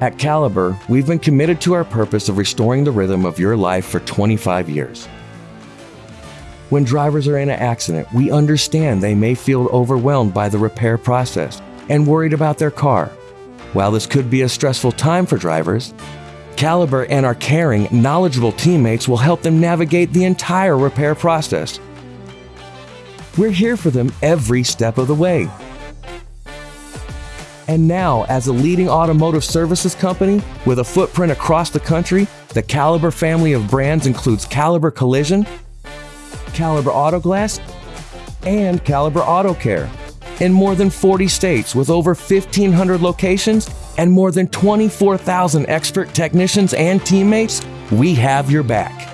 At Caliber, we've been committed to our purpose of restoring the rhythm of your life for 25 years. When drivers are in an accident, we understand they may feel overwhelmed by the repair process and worried about their car. While this could be a stressful time for drivers, Caliber and our caring, knowledgeable teammates will help them navigate the entire repair process. We're here for them every step of the way. And now, as a leading automotive services company with a footprint across the country, the Caliber family of brands includes Caliber Collision, Caliber Auto Glass, and Caliber Auto Care in more than 40 states with over 1,500 locations and more than 24,000 expert technicians and teammates, we have your back.